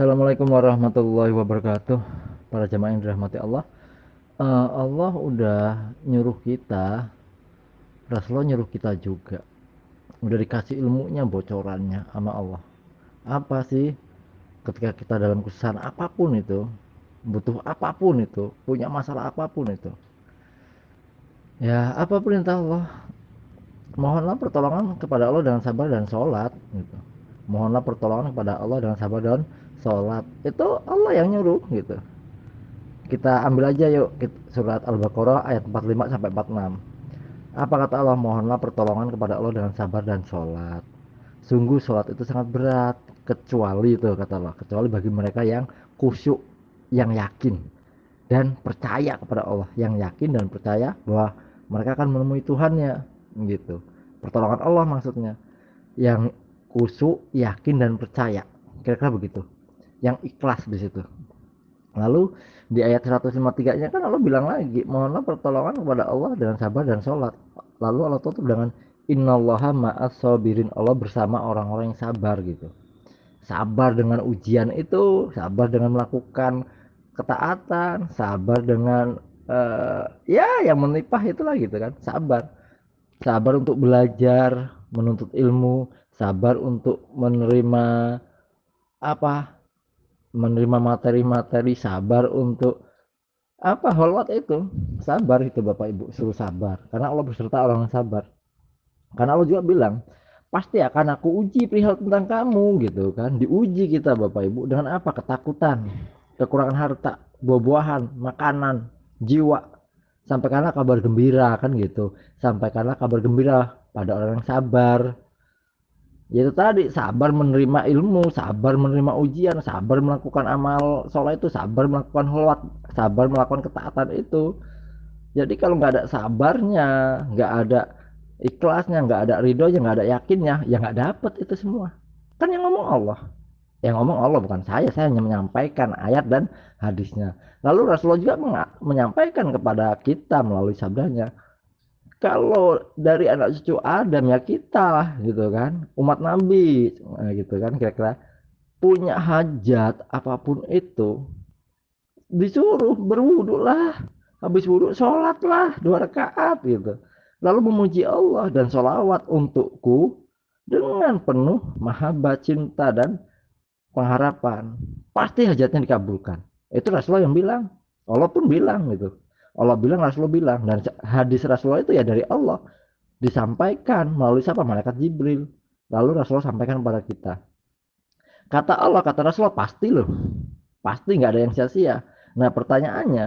Assalamualaikum warahmatullahi wabarakatuh. Para jamaah yang dirahmati Allah. Uh, Allah udah nyuruh kita Rasulullah nyuruh kita juga. Udah dikasih ilmunya bocorannya sama Allah. Apa sih? Ketika kita dalam kesusahan apa pun itu butuh apa pun itu punya masalah apa pun itu. Ya apa perintah Allah? Mohonlah pertolongan kepada Allah dengan sabar dan sholat gitu. Mohonlah pertolongan kepada Allah dengan sabar dan sholat. Itu Allah yang nyuruh gitu. Kita ambil aja yuk surat Al-Baqarah ayat 45 sampai 46 apa kata Allah? Mohonlah pertolongan kepada Allah dengan sabar dan sholat. Sungguh sholat itu sangat berat kecuali itu kata Allah. Kecuali bagi mereka yang khusyuk yang yakin dan percaya kepada Allah. Yang yakin dan percaya bahwa mereka akan menemui Tuhannya gitu. Pertolongan Allah maksudnya. Yang khusyuk yakin dan percaya. Kira-kira begitu yang ikhlas di situ. Lalu di ayat 153 nya kan Allah bilang lagi mohonlah pertolongan kepada Allah dengan sabar dan sholat. Lalu Allah tutup dengan innallaha ma'as sabirin. Allah bersama orang-orang yang sabar gitu. Sabar dengan ujian itu sabar dengan melakukan ketaatan sabar dengan uh, ya yang menipah itulah gitu kan. Sabar. Sabar untuk belajar menuntut ilmu sabar untuk menerima apa menerima materi-materi sabar untuk apa holwat itu. Sabar itu bapak ibu suruh sabar. Karena Allah beserta orang yang sabar. Karena Allah juga bilang pasti akan aku uji perihal tentang kamu gitu kan. Diuji kita bapak ibu dengan apa? Ketakutan kekurangan harta buah-buahan makanan jiwa. Sampaikanlah kabar gembira kan gitu. Sampaikanlah kabar gembira pada orang yang sabar yaitu tadi sabar menerima ilmu sabar menerima ujian sabar melakukan amal sholat itu sabar melakukan holwat sabar melakukan ketaatan itu. Jadi kalau nggak ada sabarnya nggak ada ikhlasnya nggak ada ridhonya nggak ada yakinnya ya nggak dapet itu semua. Kan yang ngomong Allah. Yang ngomong Allah bukan saya saya hanya menyampaikan ayat dan hadisnya. Lalu Rasulullah juga menyampaikan kepada kita melalui sabdanya kalau dari anak cucu Adam ya kita lah gitu kan. Umat Nabi nah, gitu kan kira-kira. Punya hajat apa pun itu disuruh berwudu lah. Habis wudhu sholat lah dua rakaat gitu. Lalu memuji Allah dan sholawat untukku dengan penuh mahabbah cinta dan pengharapan. Pasti hajatnya dikabulkan. Itu Rasulullah yang bilang. Allah pun bilang gitu Allah bilang Rasulullah bilang dan hadis Rasulullah itu ya dari Allah. Disampaikan melalui siapa? Malaikat Jibril. Lalu Rasulullah sampaikan kepada kita. Kata Allah kata Rasulullah pasti loh. Pasti nggak ada yang sia-sia. Nah pertanyaannya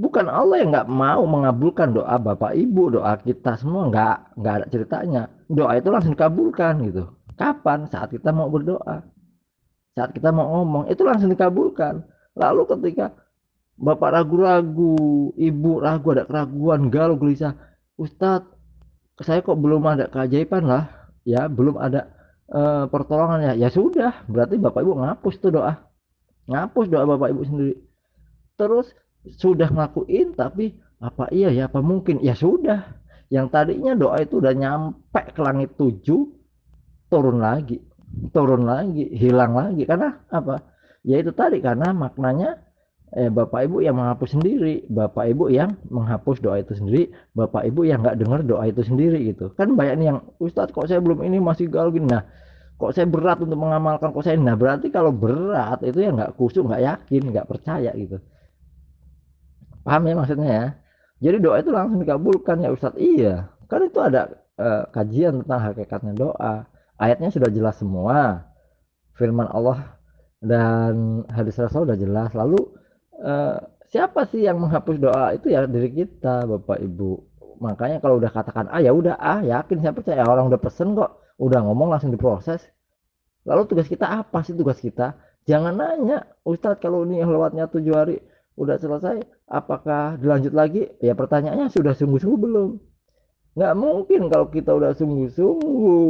bukan Allah yang nggak mau mengabulkan doa bapak ibu doa kita semua nggak nggak ada ceritanya. Doa itu langsung dikabulkan gitu. Kapan? Saat kita mau berdoa. Saat kita mau ngomong itu langsung dikabulkan. Lalu ketika bapak ragu-ragu, ibu ragu ada keraguan, galau gelisah. Ustadz, saya kok belum ada keajaiban lah, ya belum ada uh, pertolongan ya. Ya sudah, berarti bapak ibu ngapus tuh doa, ngapus doa bapak ibu sendiri. Terus sudah ngelakuin, tapi apa iya ya, apa mungkin? Ya sudah, yang tadinya doa itu udah nyampe ke langit tujuh, turun lagi, turun lagi, hilang lagi. Karena apa? Ya itu tadi karena maknanya eh, bapak ibu yang menghapus sendiri bapak ibu yang menghapus doa itu sendiri bapak ibu yang nggak dengar doa itu sendiri gitu. Kan banyak nih yang Ustadz kok saya belum ini masih galau gini. Nah kok saya berat untuk mengamalkan kok saya? Nah berarti kalau berat itu ya nggak kusuk nggak yakin nggak percaya gitu. Paham ya maksudnya ya? Jadi doa itu langsung dikabulkan ya Ustadz. Iya kan itu ada uh, kajian tentang hakikatnya doa. Ayatnya sudah jelas semua. Firman Allah dan hadis Rasul sudah jelas. Lalu uh, siapa sih yang menghapus doa? Itu ya diri kita bapak ibu. Makanya kalau udah katakan ah ya udah ah yakin saya percaya? Orang udah pesen kok. Udah ngomong langsung diproses. Lalu tugas kita apa sih tugas kita? Jangan nanya. Ustadz kalau ini lewatnya tujuh hari udah selesai apakah dilanjut lagi? Ya pertanyaannya sudah sungguh-sungguh belum. Nggak mungkin kalau kita udah sungguh-sungguh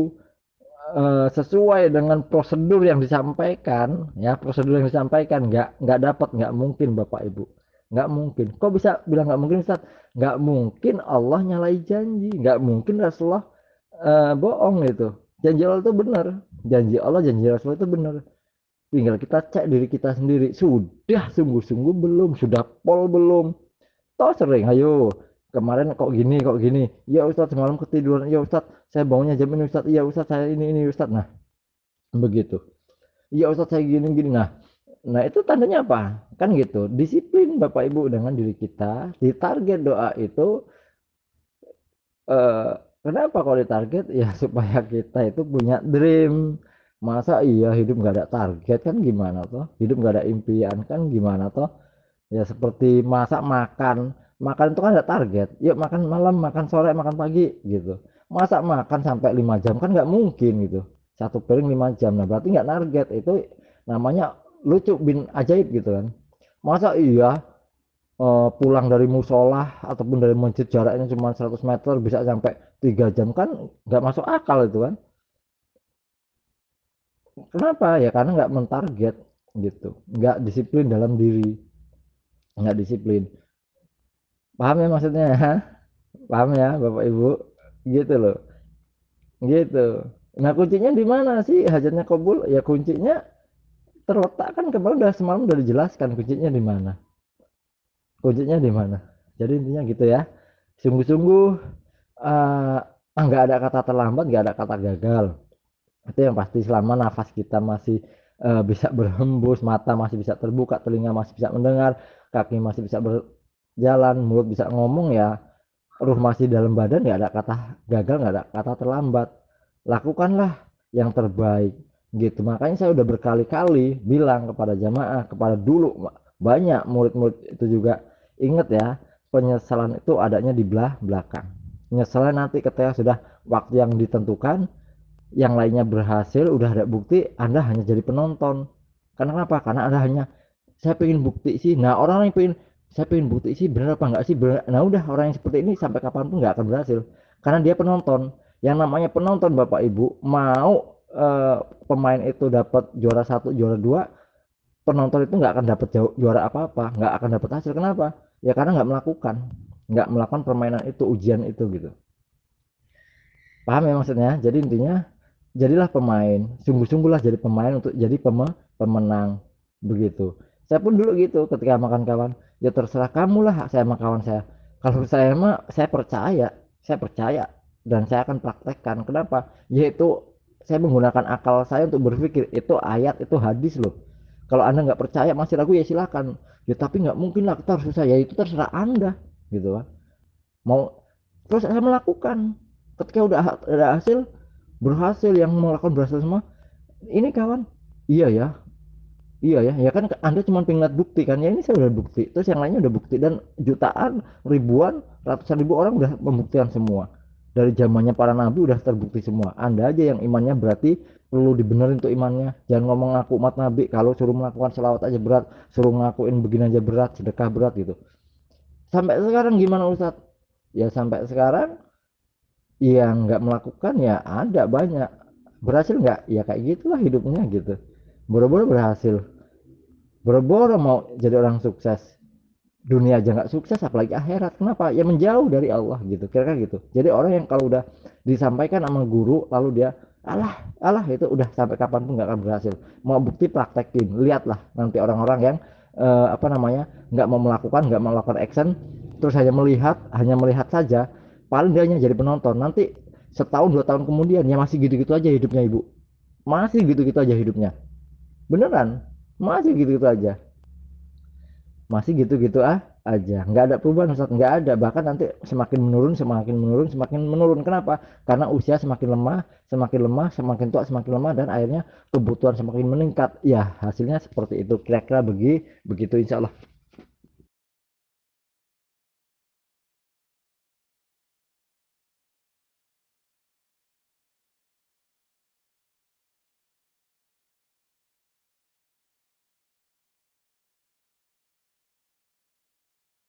uh, sesuai dengan prosedur yang disampaikan ya prosedur yang disampaikan nggak nggak dapat nggak mungkin bapak ibu. Nggak mungkin. Kok bisa bilang nggak mungkin Ustaz? Nggak mungkin Allah nyalai janji. Nggak mungkin Rasulullah uh, bohong itu. Janji Allah itu benar. Janji Allah janji Rasulullah itu benar. Tinggal kita cek diri kita sendiri. Sudah sungguh-sungguh belum? Sudah pol belum? Toh sering ayo kemarin kok gini kok gini. Ya Ustadz semalam ketiduran. Ya Ustadz saya bangunnya jam ini Ustadz. Iya Ustadz saya ini ini Ustadz. Nah begitu. Iya Ustadz saya gini gini. Nah nah itu tandanya apa? Kan gitu. Disiplin Bapak Ibu dengan diri kita. Di target doa itu eh, kenapa kalau ditarget ya supaya kita itu punya dream. Masa iya hidup nggak ada target? Kan gimana toh? Hidup nggak ada impian? Kan gimana toh? Ya seperti masa makan makan itu kan ada target. Yuk makan malam makan sore makan pagi gitu. Masa makan sampai lima jam? Kan nggak mungkin gitu. Satu piring lima jam. Nah berarti nggak target. Itu namanya lucu bin ajaib gitu kan. Masa iya uh, pulang dari musola ataupun dari masjid jaraknya cuma 100 meter bisa sampai tiga jam kan nggak masuk akal itu kan? Kenapa? Ya karena nggak mentarget gitu, nggak disiplin dalam diri, nggak disiplin. Paham ya maksudnya? Paham ya Bapak Ibu? Gitu loh. Gitu. Nah kuncinya di mana sih hajatnya kabul? Ya kuncinya terletak kan kemarin udah semalam udah dijelaskan kuncinya di mana. Kuncinya di mana? Jadi intinya gitu ya. Sungguh-sungguh uh, nggak ada kata terlambat, nggak ada kata gagal itu yang pasti selama nafas kita masih uh, bisa berhembus mata masih bisa terbuka telinga masih bisa mendengar kaki masih bisa berjalan mulut bisa ngomong ya ruh masih dalam badan nggak ada kata gagal nggak ada kata terlambat. Lakukanlah yang terbaik gitu. Makanya saya udah berkali-kali bilang kepada jamaah kepada dulu banyak murid-murid itu juga. Ingat ya penyesalan itu adanya di belah belakang. Penyesalan nanti ketika sudah waktu yang ditentukan yang lainnya berhasil udah ada bukti anda hanya jadi penonton. Karena kenapa karena anda hanya saya pengen bukti sih. Nah orang yang pengen saya pengen bukti sih benar apa enggak sih? Benar nah udah orang yang seperti ini sampai kapan pun nggak akan berhasil. Karena dia penonton. Yang namanya penonton bapak ibu mau eh, pemain itu dapat juara satu juara dua penonton itu nggak akan dapat juara apa apa nggak akan dapat hasil. Kenapa? Ya karena nggak melakukan. Nggak melakukan permainan itu ujian itu gitu. Paham ya maksudnya? Jadi intinya jadilah pemain. Sungguh-sungguhlah jadi pemain untuk jadi pem pemenang. Begitu saya pun dulu gitu ketika makan kawan ya terserah kamu lah saya sama kawan saya. Kalau saya mah saya percaya saya percaya dan saya akan praktekkan. Kenapa? Yaitu saya menggunakan akal saya untuk berpikir itu ayat itu hadis loh. Kalau anda nggak percaya masih ragu ya silakan. Ya tapi nggak mungkin lah kita harus susah. Ya itu terserah anda gitu kan. Mau terus saya melakukan. Ketika udah ada hasil berhasil yang melakukan berhasil semua ini kawan? Iya ya iya ya ya kan anda cuma pengen bukti kan? Ya ini saya udah bukti terus yang lainnya udah bukti dan jutaan ribuan ratusan ribu orang udah membuktikan semua. Dari zamannya para nabi udah terbukti semua. Anda aja yang imannya berarti perlu dibenerin tuh imannya. Jangan ngomong ngaku umat nabi kalau suruh melakukan selawat aja berat suruh ngakuin begini aja berat sedekah berat gitu. Sampai sekarang gimana Ustadz? Ya sampai sekarang yang nggak melakukan ya ada banyak. Berhasil nggak? Ya kayak gitulah hidupnya gitu. Boro-boro berhasil boro-boro mau jadi orang sukses. Dunia aja nggak sukses apalagi akhirat. Kenapa? Ya menjauh dari Allah gitu kira-kira gitu. Jadi orang yang kalau udah disampaikan sama guru lalu dia alah alah itu udah sampai kapan pun nggak akan berhasil. Mau bukti praktekin. Lihatlah nanti orang-orang yang uh, apa namanya nggak mau melakukan nggak mau melakukan action terus hanya melihat hanya melihat saja paling dia hanya jadi penonton. Nanti setahun dua tahun kemudian ya masih gitu-gitu aja hidupnya ibu. Masih gitu-gitu aja hidupnya. Beneran masih gitu-gitu aja. Masih gitu-gitu ah aja. Nggak ada perubahan Ustaz. Nggak ada. Bahkan nanti semakin menurun semakin menurun semakin menurun. Kenapa? Karena usia semakin lemah semakin lemah semakin tua semakin lemah dan akhirnya kebutuhan semakin meningkat. Ya hasilnya seperti itu. Kira-kira begi begitu insya Allah